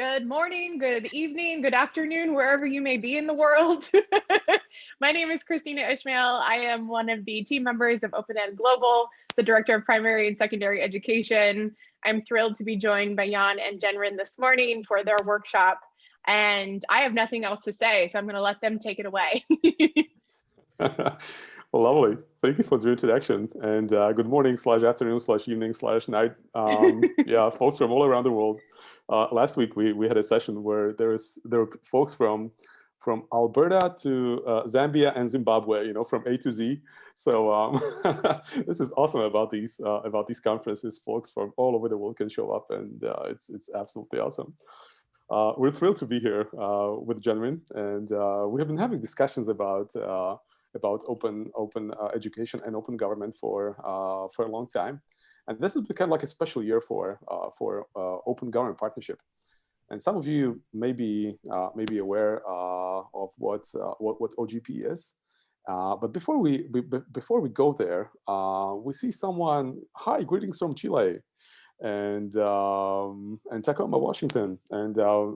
Good morning, good evening, good afternoon, wherever you may be in the world. My name is Kristina Ishmael. I am one of the team members of Open Ed Global, the Director of Primary and Secondary Education. I'm thrilled to be joined by Jan and Jenrin this morning for their workshop. And I have nothing else to say, so I'm going to let them take it away. Lovely. Thank you for the introduction. And uh, good morning slash afternoon slash evening slash night. Um, yeah, folks from all around the world. Uh, last week we, we had a session where there was there were folks from from Alberta to uh, Zambia and Zimbabwe, you know, from A to Z. So um, this is awesome about these uh, about these conferences. Folks from all over the world can show up, and uh, it's it's absolutely awesome. Uh, we're thrilled to be here uh, with Jenrin, and uh, we have been having discussions about about open open uh, education and open government for uh, for a long time. And this has become like a special year for uh, for open government partnership. And some of you may be may be aware of what, what what OGP is. Uh, but before we, before we go there, uh, we see someone. Hi, greetings from Chile, and um, and Tacoma, Washington, and uh,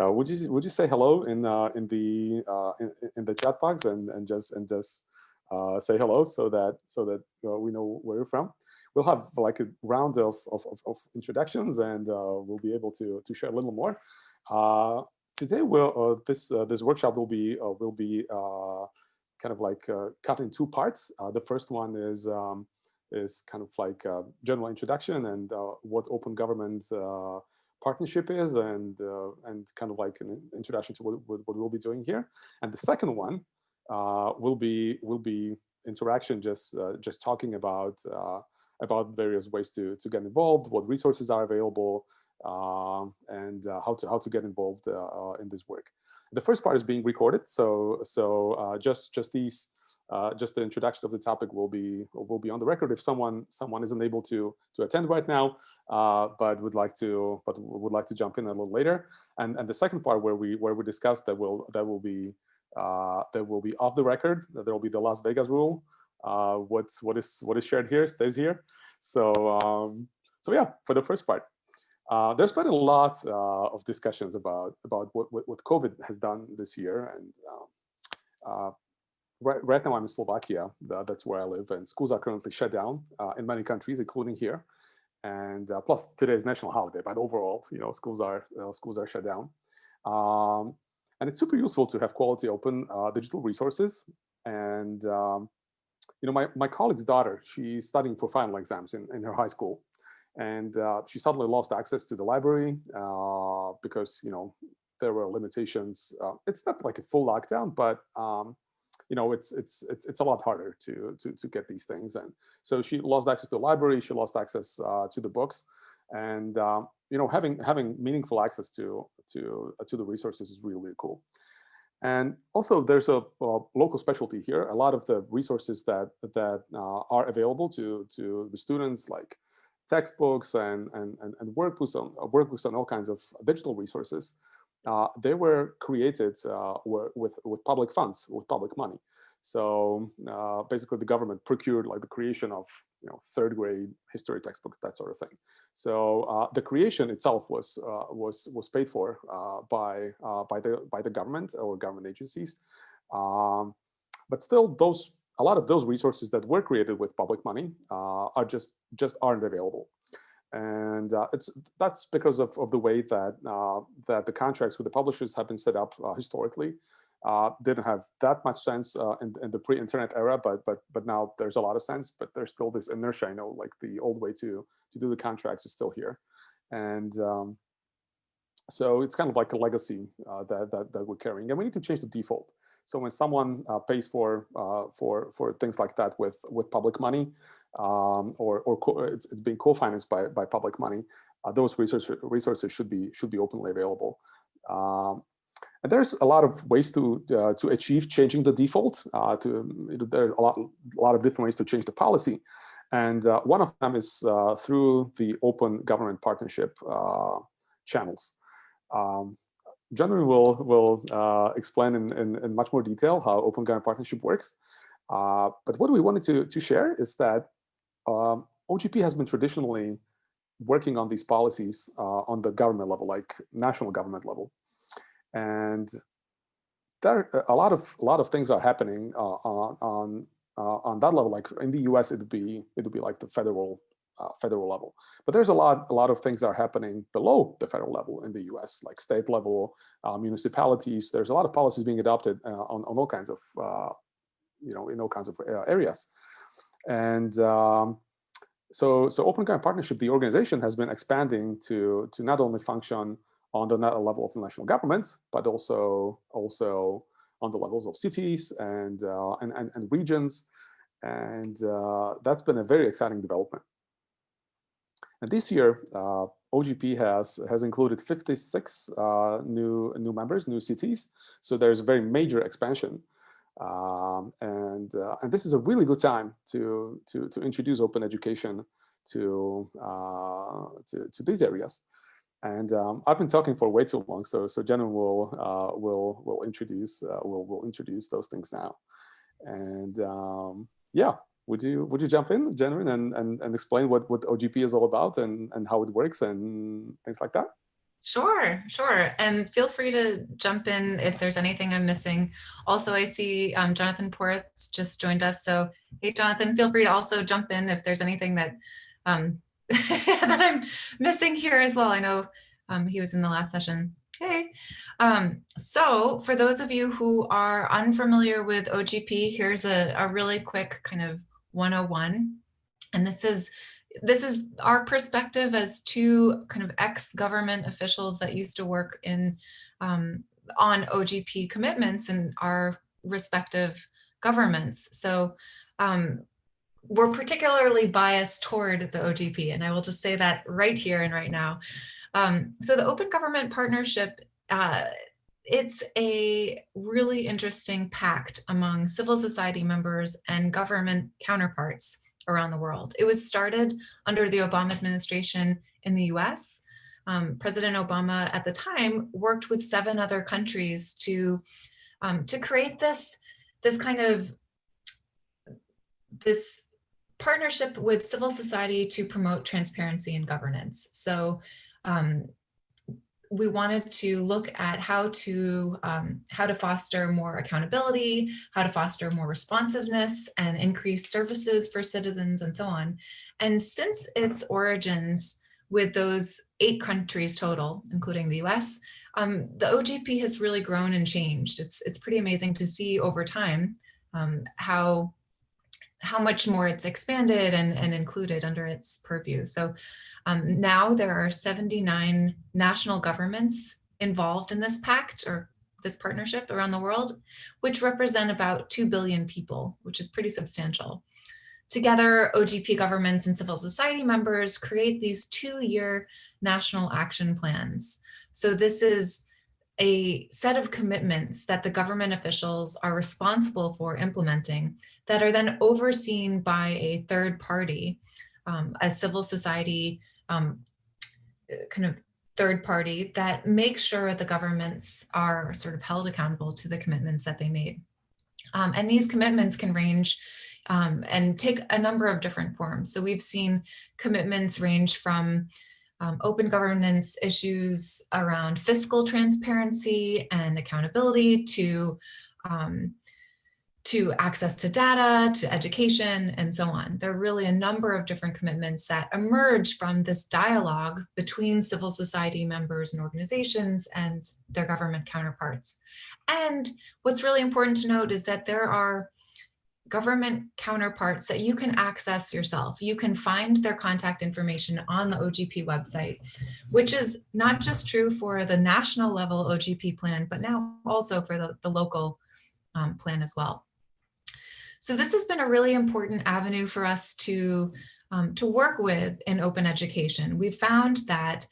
uh, would you would you say hello in uh, in the uh, in, in, the chat box and and just and just uh, say hello so that so that uh, we know where you're from. We'll have like a round of of, of introductions and uh, we'll be able to to share a little more. today, this this workshop will be will be kind of like cut in two parts. the first one is. Um, is kind of like a general introduction and what open government partnership is and uh, and kind of like an introduction to what, what, we'll be doing here. And the second one uh, will be will be interaction, just uh, just talking about about various ways to to get involved, what resources are available, and how to how to get involved in this work. The first part is being recorded, so so just just these uh, just the introduction of the topic will be will be on the record if someone someone isn't able to to attend right now, uh, but would like to but would like to jump in a little later. And and the second part where we where we discuss that will that will be uh, that will be off the record. There will be the Las Vegas rule. Uh, what's what is what is shared here stays here. So um, so yeah, for the first part. Uh, there's been a lot uh, of discussions about about what, what, what COVID has done this year, and um, uh, right, right now I'm in Slovakia. That's where I live, and schools are currently shut down uh, in many countries, including here. And uh, plus today is national holiday, but overall, you know, schools are uh, schools are shut down. Um, and it's super useful to have quality open uh, digital resources. And um, you know, my my colleague's daughter, she's studying for final exams in in her high school, and uh, she suddenly lost access to the library uh, because you know there were limitations. it's not like a full lockdown, but um, you know, it's it's it's it's a lot harder to to to get these things. And so she lost access to the library. She lost access uh, to the books, and um, you know, having having meaningful access to to uh, to the resources is really really cool. And also, there's a, a, local specialty here. A lot of the resources that that uh, are available to to the students, like textbooks and and and, and workbooks on workbooks on all kinds of digital resources, uh, they were created uh, with, with public funds, with public money. So uh, basically the government procured like the creation of you know third grade history textbook, that sort of thing. So uh, the creation itself was uh, was was paid for uh, by by the by the government or government agencies. Um, but still those a lot of those resources that were created with public money are just just aren't available and uh, it's that's because of, of the way that uh, that the contracts with the publishers have been set up uh, historically. Uh, didn't have that much sense uh, in, in, the pre-internet era, but but but now there's a lot of sense. But there's still this inertia. I know, like the old way to to do the contracts is still here, and um, so it's kind of like a legacy uh, that, that that we're carrying, and we need to change the default. So when someone pays for for for things like that with with public money, um, or, or it's, it's being co-financed by, by public money, uh, those resources, resources should be should be openly available. Um, and there's a lot of ways to uh, to achieve changing the default. Uh, to there's a lot a lot of different ways to change the policy, and uh, one of them is uh, through the open government partnership uh, channels. Um, Jenrin will will explain in, in, in much more detail how open government partnership works. but what we wanted to to share is that um, OGP has been traditionally working on these policies uh, on the government level, like national government level. And there a lot of a lot of things are happening uh, on on uh, on that level. Like in the U.S., it'd be it'd be like the federal uh, federal level. But there's a lot a lot of things that are happening below the federal level in the U.S., like state level, uh, municipalities. There's a lot of policies being adopted uh, on on all kinds of you know in all kinds of areas, and. Um, so, so Open Government Partnership, the organization has been expanding to to not only function on the level of the national governments, but also also on the levels of cities and uh, and, and, and regions, and uh, that's been a very exciting development. And this year, uh, OGP has has included 56 uh, new new members, new cities. So there's a very major expansion, um, and uh, and this is a really good time to to to introduce open education to uh, to, to these areas. And um, I've been talking for way too long, so so Jen will uh, will will introduce uh, will will introduce those things now. And um, yeah, would you would you jump in, Jen, and and and explain what what OGP is all about and and how it works and things like that? Sure, sure. And feel free to jump in if there's anything I'm missing. Also, I see um, Jonathan Poritz just joined us. So hey, Jonathan, feel free to also jump in if there's anything that um, that I'm missing here as well. I know um, he was in the last session. Hey, um, so for those of you who are unfamiliar with OGP, here's a, a really quick kind of 101. And this is this is our perspective as two kind of ex-government officials that used to work in um, on OGP commitments in our respective governments. So um, we're particularly biased toward the OGP, and I will just say that right here and right now. Um, so the Open Government Partnership, uh, it's a really interesting pact among civil society members and government counterparts around the world. It was started under the Obama administration in the US. Um, President Obama at the time worked with seven other countries to, um, to create this, this kind of, this partnership with civil society to promote transparency and governance. So um, we wanted to look at how to um, how to foster more accountability, how to foster more responsiveness and increase services for citizens and so on. And since its origins with those eight countries total, including the US, um, the OGP has really grown and changed. It's, it's pretty amazing to see over time um, how how much more it's expanded and, and included under its purview. So um, now there are 79 national governments involved in this pact or this partnership around the world, which represent about 2 billion people, which is pretty substantial. Together, OGP governments and civil society members create these two-year national action plans. So this is a set of commitments that the government officials are responsible for implementing that are then overseen by a third party, um, a civil society um, kind of third party that makes sure the governments are sort of held accountable to the commitments that they made. Um, and these commitments can range um, and take a number of different forms. So we've seen commitments range from um, open governance issues around fiscal transparency and accountability to um, to access to data, to education, and so on. There are really a number of different commitments that emerge from this dialogue between civil society members and organizations and their government counterparts. And what's really important to note is that there are government counterparts that you can access yourself. You can find their contact information on the OGP website, which is not just true for the national level OGP plan, but now also for the, the local um, plan as well. So this has been a really important avenue for us to, um, to work with in open education. We've found that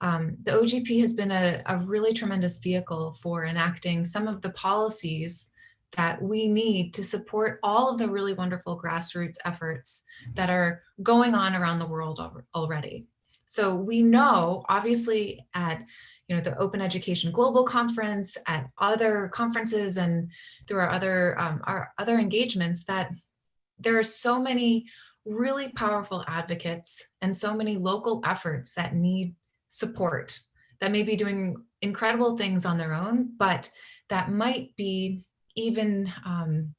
um, the OGP has been a, a really tremendous vehicle for enacting some of the policies that we need to support all of the really wonderful grassroots efforts that are going on around the world already. So we know, obviously, at you know the Open Education Global Conference, at other conferences, and through our other um, our other engagements, that there are so many really powerful advocates and so many local efforts that need support that may be doing incredible things on their own, but that might be even um,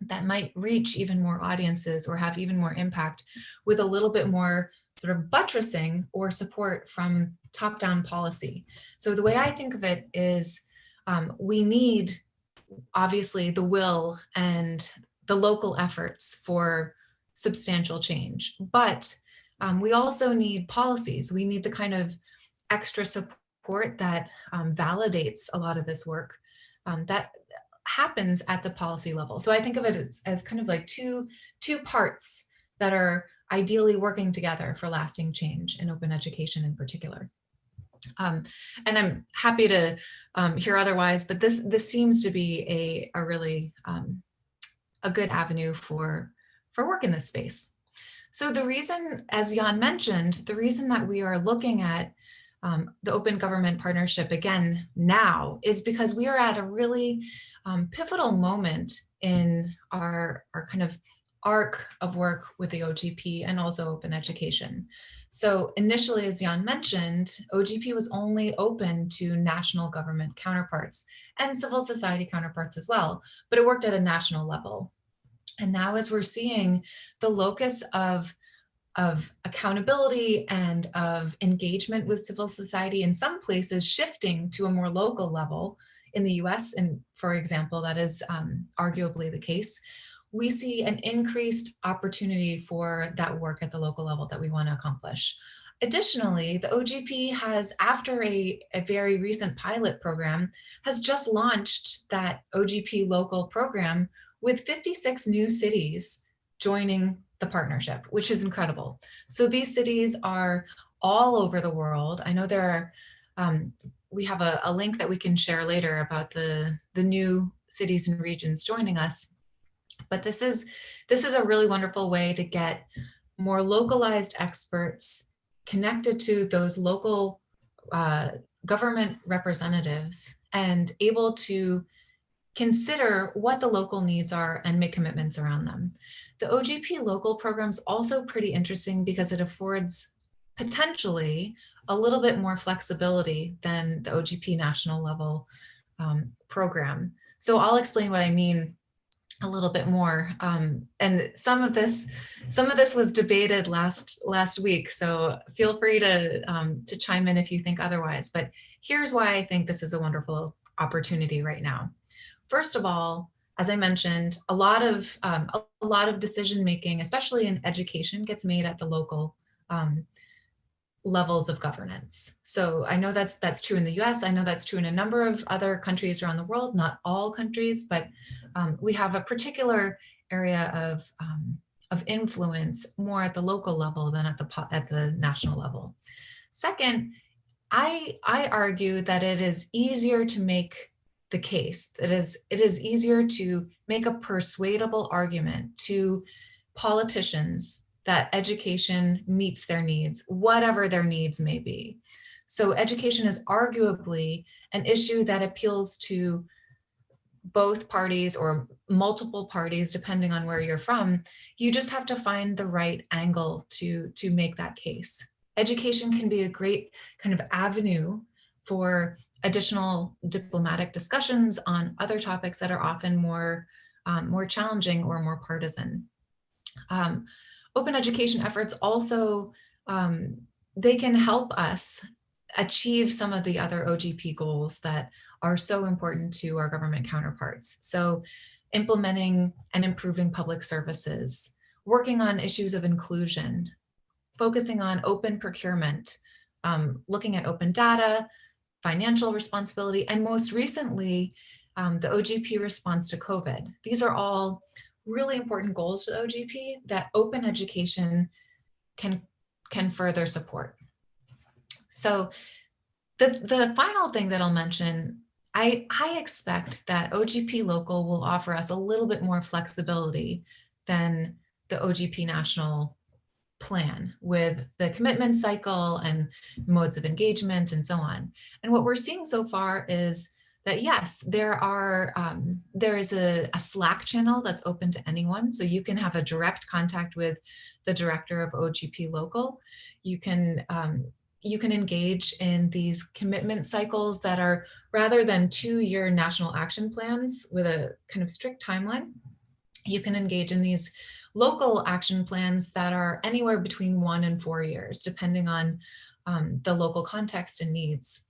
that might reach even more audiences or have even more impact with a little bit more sort of buttressing or support from top-down policy. So the way I think of it is um, we need obviously the will and the local efforts for substantial change, but um, we also need policies. We need the kind of extra support that um, validates a lot of this work um, that happens at the policy level. So I think of it as, as kind of like two, two parts that are ideally working together for lasting change in open education in particular. Um, and I'm happy to um, hear otherwise, but this this seems to be a, a really um, a good avenue for, for work in this space. So the reason, as Jan mentioned, the reason that we are looking at um, the Open Government Partnership again now is because we are at a really um, pivotal moment in our, our kind of arc of work with the OGP and also open education. So initially, as Jan mentioned, OGP was only open to national government counterparts and civil society counterparts as well, but it worked at a national level. And now as we're seeing the locus of of accountability and of engagement with civil society in some places shifting to a more local level in the US and for example that is um, arguably the case we see an increased opportunity for that work at the local level that we want to accomplish. Additionally, the OGP has, after a, a very recent pilot program, has just launched that OGP local program with 56 new cities joining the partnership, which is incredible. So these cities are all over the world. I know there are, um, we have a, a link that we can share later about the, the new cities and regions joining us. But this is, this is a really wonderful way to get more localized experts connected to those local uh, government representatives and able to consider what the local needs are and make commitments around them. The OGP local program is also pretty interesting because it affords potentially a little bit more flexibility than the OGP national level um, program. So I'll explain what I mean a little bit more. Um, and some of this, some of this was debated last last week. So feel free to um, to chime in if you think otherwise. But here's why I think this is a wonderful opportunity right now. First of all, as I mentioned, a lot of um, a lot of decision making, especially in education, gets made at the local um, levels of governance. So I know that's that's true in the US. I know that's true in a number of other countries around the world, not all countries, but um, we have a particular area of, um, of influence more at the local level than at the, at the national level. Second, I, I argue that it is easier to make the case, that is, it is easier to make a persuadable argument to politicians that education meets their needs, whatever their needs may be. So education is arguably an issue that appeals to both parties or multiple parties, depending on where you're from, you just have to find the right angle to, to make that case. Education can be a great kind of avenue for additional diplomatic discussions on other topics that are often more, um, more challenging or more partisan. Um, open education efforts also, um, they can help us achieve some of the other OGP goals that are so important to our government counterparts. So implementing and improving public services, working on issues of inclusion, focusing on open procurement, um, looking at open data, financial responsibility, and most recently, um, the OGP response to COVID. These are all really important goals to OGP that open education can, can further support. So the, the final thing that I'll mention, I, I expect that OGP local will offer us a little bit more flexibility than the OGP national plan with the commitment cycle and modes of engagement and so on. And what we're seeing so far is that yes, there are um, there is a, a, Slack channel that's open to anyone. So you can have a direct contact with the director of OGP local. You can um, you can engage in these commitment cycles that are rather than two-year national action plans with a kind of strict timeline. You can engage in these local action plans that are anywhere between one and four years, depending on um, the local context and needs.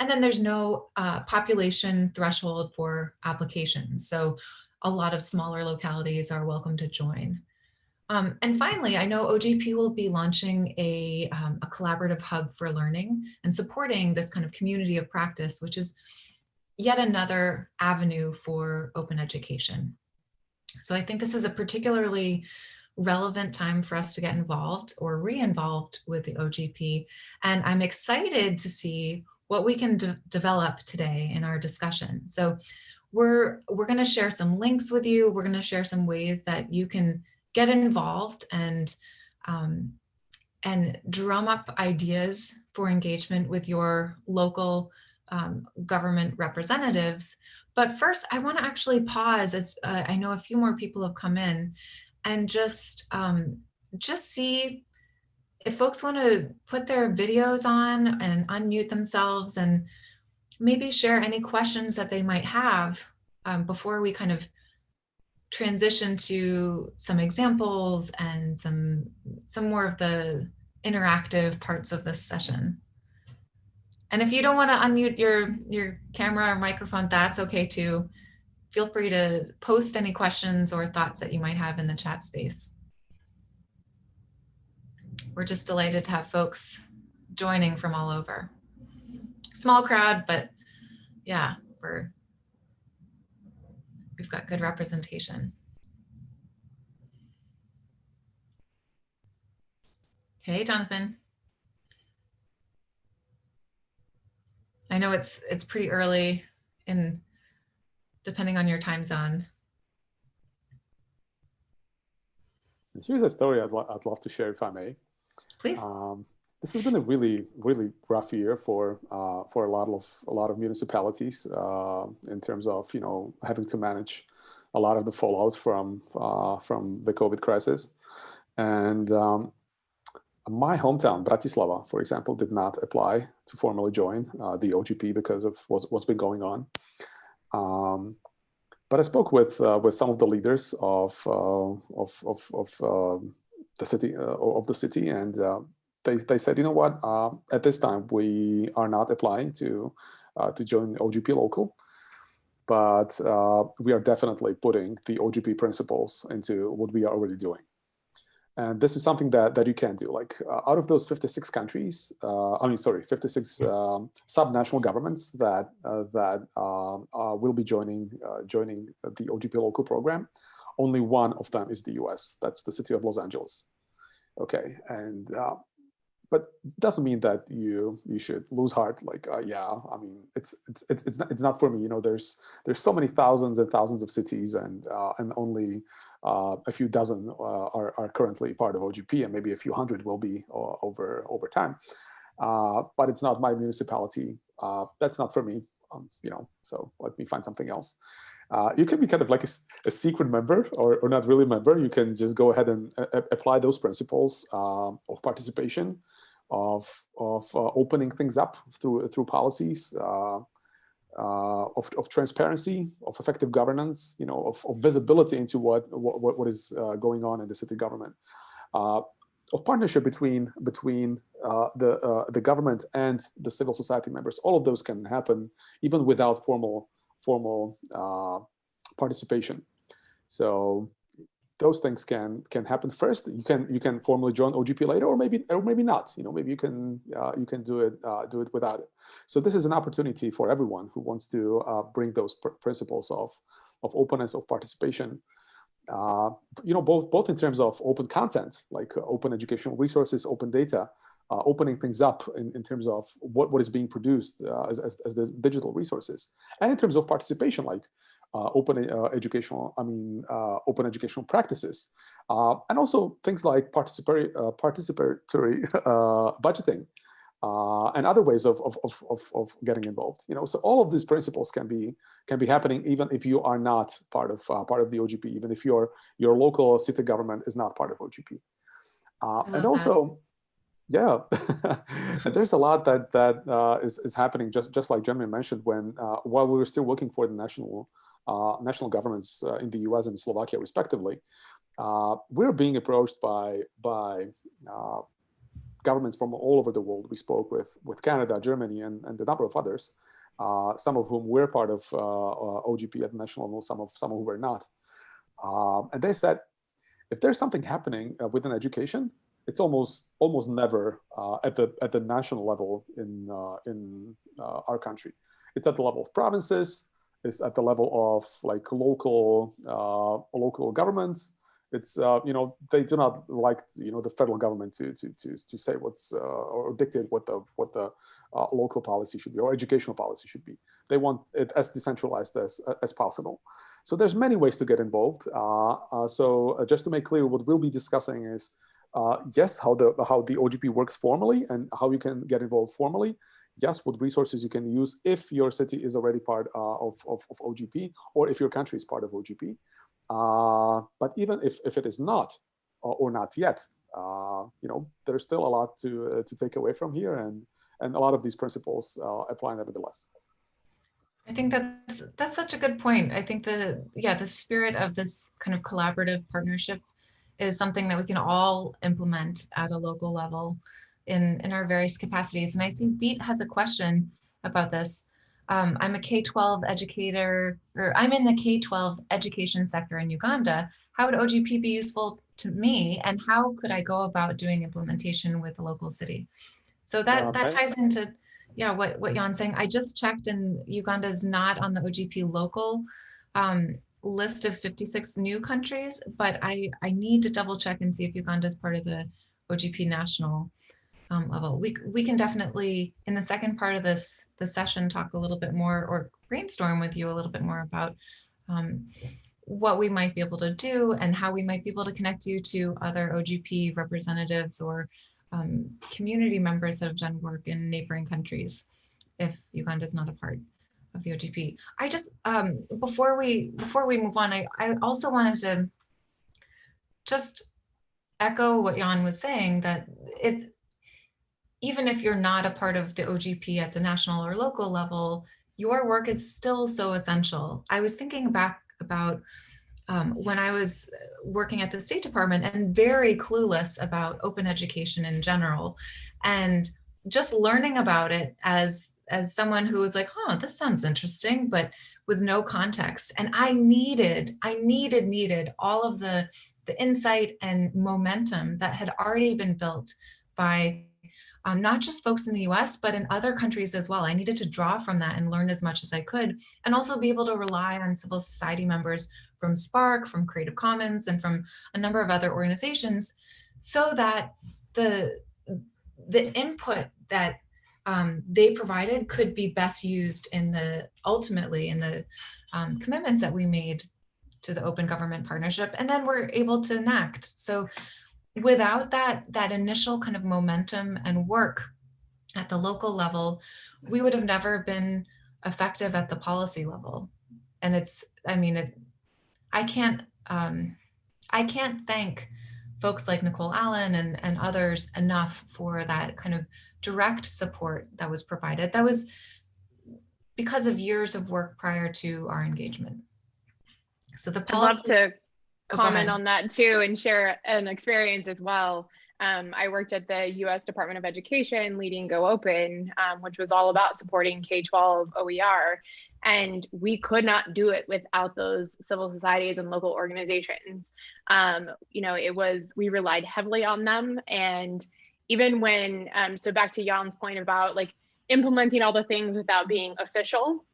And then there's no uh, population threshold for applications. So a lot of smaller localities are welcome to join. Um, and finally, I know OGP will be launching a, um, a collaborative hub for learning and supporting this kind of community of practice, which is yet another avenue for open education. So I think this is a particularly relevant time for us to get involved or re-involved with the OGP. And I'm excited to see what we can de develop today in our discussion. So we're, we're gonna share some links with you. We're gonna share some ways that you can get involved and, um, and drum up ideas for engagement with your local um, government representatives. But first, I want to actually pause as uh, I know a few more people have come in and just um, just see if folks want to put their videos on and unmute themselves and maybe share any questions that they might have um, before we kind of transition to some examples and some some more of the interactive parts of this session. And if you don't want to unmute your, your camera or microphone, that's okay too. Feel free to post any questions or thoughts that you might have in the chat space. We're just delighted to have folks joining from all over. Small crowd, but yeah, we're we've got good representation. Hey, Jonathan. I know it's it's pretty early in depending on your time zone. Here's a story I'd, lo I'd love to share if I may. Please. Um, this has been a really, really rough year for uh, for a lot of a lot of municipalities uh, in terms of you know having to manage a lot of the fallout from uh, from the COVID crisis, and um, my hometown, Bratislava, for example, did not apply to formally join uh, the OGP because of what's, what's been going on. Um, but I spoke with uh, with some of the leaders of uh, of of, of um, the city uh, of the city, and uh, they they said, you know what, uh, at this time we are not applying to to join OGP local, but we are definitely putting the OGP principles into what we are already doing. And this is something that, that you can do. Like uh, out of those 56 countries, uh, I mean, sorry, 56 um, subnational governments that uh, that um, uh, will be joining uh, joining the OGP local program, only one of them is the US. That's the city of Los Angeles. Okay, and uh, but doesn't mean that you you should lose heart like uh, yeah i mean it's it's it's it's not, it's not for me you know there's there's so many thousands and thousands of cities and uh, and only uh, a few dozen uh, are, are currently part of ogp and maybe a few hundred will be uh, over over time. Uh, but it's not my municipality. That's not for me um, you know so let me find something else. Uh, you can be kind of like a, a secret member or, or, not really member. You can just go ahead and apply those principles uh, of participation of, of opening things up through, through policies, uh, uh, of, of transparency, of effective governance, you know, of, of visibility into what, what, what is uh, going on in the city government, uh, of partnership between, between uh, the, the government and the civil society members. All of those can happen even without formal, formal participation. So those things can can happen first. You can you can formally join OGP later, or maybe or maybe not. You know, maybe you can uh, you can do it uh, do it without it. So this is an opportunity for everyone who wants to uh, bring those pr principles of of openness of participation. Uh, you know, both both in terms of open content, like open educational resources, open data, uh, opening things up in, in terms of what, what is being produced uh, as, as, as, the digital resources. And in terms of participation, like uh, open uh, educational, I mean, uh, open educational practices. Uh, and also things like participatory, participatory budgeting. uh, and other ways of, of, of, of, getting involved. You know, so all of these principles can be can be happening even if you are not part of uh, part of the OGP, even if your your local city government is not part of OGP. Uh, and also, that. yeah, and there's a lot that that uh, is is happening just just like Jeremy mentioned when uh, while we were still working for the national uh, national governments in the U.S. and Slovakia respectively. we're being approached by by governments from all over the world. We spoke with, with Canada, Germany, and, and a number of others, uh, some of whom were part of uh, uh OGP at the national level, some of some of whom were not. And they said, if there's something happening uh, within education, it's almost almost never uh, at the at the national level in uh, in our country. It's at the level of provinces. It's at the level of like local local governments it's uh, you know they do not like you know the federal government to to to, to say what's uh, or dictate what the what the uh, local policy should be or educational policy should be. They want it as decentralized as as possible. So there's many ways to get involved. Uh, uh, so uh, just to make clear, what we'll be discussing is yes, how the how the OGP works formally and how you can get involved formally. Yes, what resources you can use if your city is already part of, of, of OGP or if your country is part of OGP. Uh, but even if, if it is not or, or not yet, uh, you know, there's still a lot to, uh, to take away from here and, and a lot of these principles uh, apply nevertheless. I think that's that's such a good point. I think the yeah the spirit of this kind of collaborative partnership is something that we can all implement at a local level in in our various capacities. And I see Beat has a question about this. Um, I'm a K-12 educator, or I'm in the K-12 education sector in Uganda. How would OGP be useful to me and how could I go about doing implementation with a local city? So that, okay. that ties into, yeah, what, what Jan's saying. I just checked and Uganda is not on the OGP local um, list of 56 new countries, but I, I need to double check and see if Uganda is part of the OGP national um, level. We, we can definitely, in the second part of this, the session, talk a little bit more or brainstorm with you a little bit more about um, what we might be able to do and how we might be able to connect you to other OGP representatives or um, community members that have done work in neighboring countries if Uganda is not a part of the OGP. I just, um, before we before we move on, I, I also wanted to just echo what Jan was saying that it even if you're not a part of the OGP at the national or local level, your work is still so essential. I was thinking back about um, when I was working at the State Department and very clueless about open education in general. And just learning about it as, as someone who was like, oh, this sounds interesting, but with no context. And I needed, I needed, needed all of the, the insight and momentum that had already been built by um, not just folks in the US, but in other countries as well. I needed to draw from that and learn as much as I could, and also be able to rely on civil society members from SPARC, from Creative Commons, and from a number of other organizations, so that the, the input that um, they provided could be best used in the, ultimately in the um, commitments that we made to the Open Government Partnership, and then we're able to enact. So without that, that initial kind of momentum and work at the local level, we would have never been effective at the policy level. And it's, I mean, it, I can't, um, I can't thank folks like Nicole Allen and, and others enough for that kind of direct support that was provided. That was because of years of work prior to our engagement. So the policy- I'd love to comment on that too and share an experience as well. Um, I worked at the US Department of Education leading Go Open, um, which was all about supporting K-12 OER. And we could not do it without those civil societies and local organizations. Um, you know, it was, we relied heavily on them. And even when, um, so back to Jan's point about like implementing all the things without being official.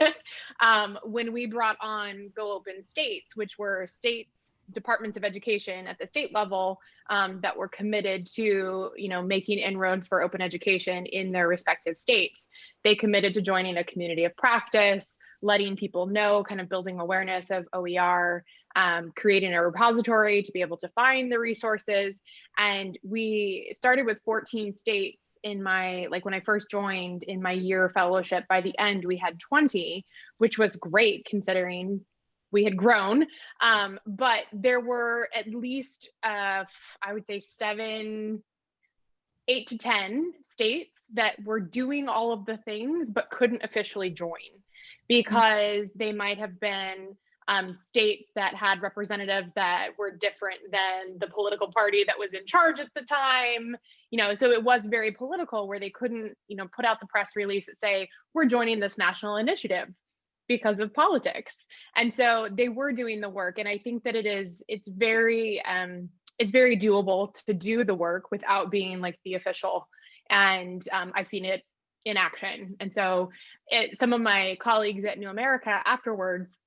um, when we brought on Go Open States, which were states departments of education at the state level um, that were committed to you know making inroads for open education in their respective states they committed to joining a community of practice letting people know kind of building awareness of oer um, creating a repository to be able to find the resources. And we started with 14 states in my, like when I first joined in my year fellowship, by the end we had 20, which was great considering we had grown. Um, but there were at least, uh, I would say seven, eight to 10 states that were doing all of the things, but couldn't officially join because they might have been um, states that had representatives that were different than the political party that was in charge at the time you know so it was very political where they couldn't you know put out the press release that say we're joining this national initiative because of politics. And so they were doing the work and i think that it is it's very um it's very doable to do the work without being like the official. And um, i've seen it in action. And so it, some of my colleagues at new america afterwards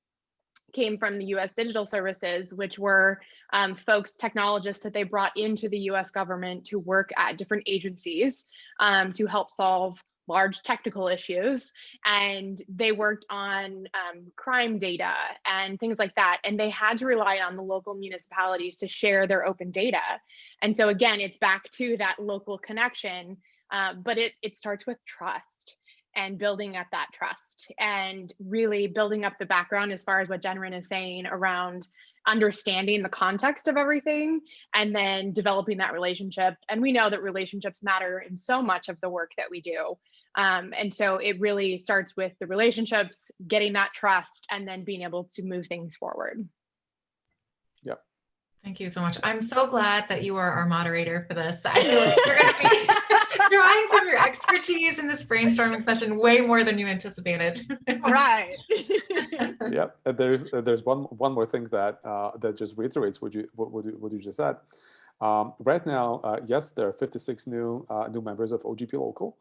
came from the US Digital Services, which were um, folks, technologists that they brought into the US government to work at different agencies um, to help solve large technical issues. And they worked on um, crime data and things like that. And they had to rely on the local municipalities to share their open data. And so again, it's back to that local connection, uh, but it, it starts with trust and building up that trust and really building up the background as far as what Jenrin is saying around understanding the context of everything and then developing that relationship. And we know that relationships matter in so much of the work that we do. Um, and so it really starts with the relationships, getting that trust, and then being able to move things forward. Yep. Thank you so much. I'm so glad that you are our moderator for this. I feel like you're going to be drawing from your expertise in this brainstorming session way more than you anticipated. right. yeah, there's there's one one more thing that uh, that just reiterates what you what, what, you, what you just said. Um, right now, uh, yes, there are 56 new uh, new members of OGP Local,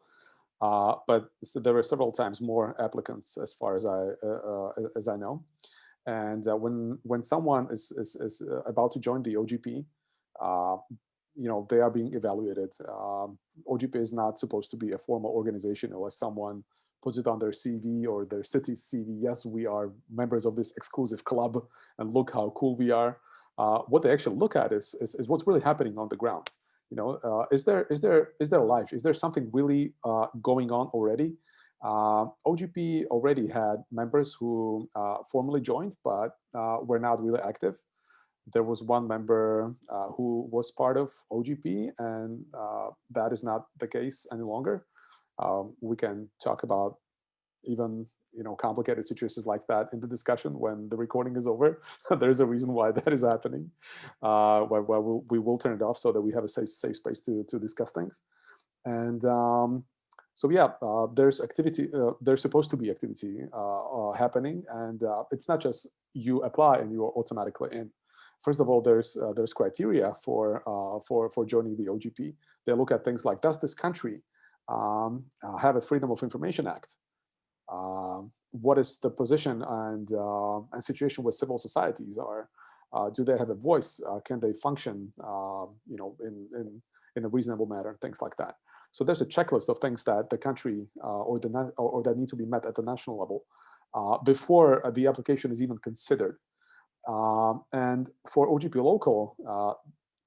uh, but so there were several times more applicants as far as I uh, uh, as I know. And when when someone is is, is about to join the OGP, you know, they are being evaluated. Um, OGP is not supposed to be a formal organization unless someone puts it on their CV or their city CV. Yes, we are members of this exclusive club and look how cool we are. Uh, what they actually look at is, is, is, what's really happening on the ground. You know, uh, is there is there is there life? Is there something really uh, going on already? Uh, OGP already had members who uh, formally joined, but uh, were not really active there was one member uh, who was part of OGP, and uh, that is not the case any longer. Um, we can talk about even you know complicated situations like that in the discussion when the recording is over. There's a reason why that is happening. Uh, why, why we'll, we will turn it off so that we have a safe, safe space to to discuss things. And um, so yeah, uh, there's activity. Uh, there's supposed to be activity uh, uh happening, and uh, it's not just you apply and you are automatically in first of all, there's uh, there's criteria for uh, for for joining the OGP. They look at things like does this country um, uh, have a Freedom of Information Act? Um, what is the position and uh, and situation with civil societies are? Uh, do they have a voice? Uh, can they function, you know, in in in a reasonable manner? Things like that. So there's a checklist of things that the country or the or, or, that need to be met at the national level before the application is even considered. Um, and for OGP local, uh,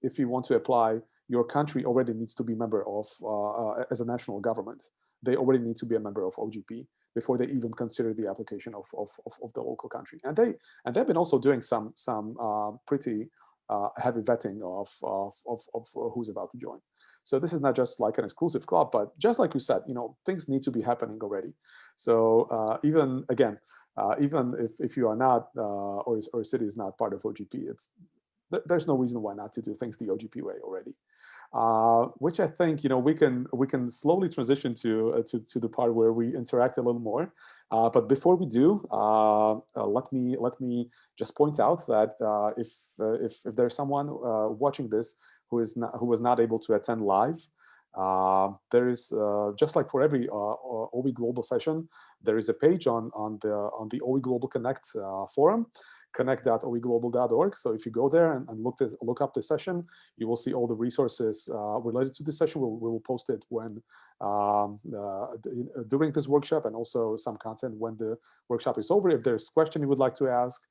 if you want to apply, your country already needs to be member of, uh, uh as a national government. They already need to be a member of OGP before they even consider the application of, of, of, of the local country. And they and they've been also doing some some uh, pretty uh, heavy vetting of, of, of, of who's about to join. So this is not just like an exclusive club, but just like you said, you know, things need to be happening already. So uh, even again, uh, even if, if you are not, uh, or, or a city is not part of OGP, it's there's no reason why not to do things the OGP way already. Uh, which I think you know we can we can slowly transition to uh, to, to the part where we interact a little more. Uh, but before we do, uh, uh, let me let me just point out that uh, if if if there's someone watching this who is not who was not able to attend live, uh, there is uh, just like for every uh, OE Global session, there is a page on on the on the OE Global Connect forum connect.oeglobal.org. So if you go there and, and look, to, look up the session, you will see all the resources uh, related to the session. We'll, we will post it when um, uh, during this workshop and also some content when the workshop is over. If there's question you would like to ask,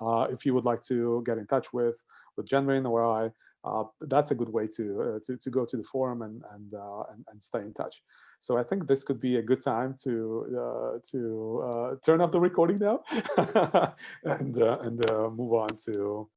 uh, if you would like to get in touch with with Jenrin or I, uh, that's a good way to, uh, to, to go to the forum and, and, uh, and, and, stay in touch. So I think this could be a good time to, uh, to uh, turn off the recording now and, and move on to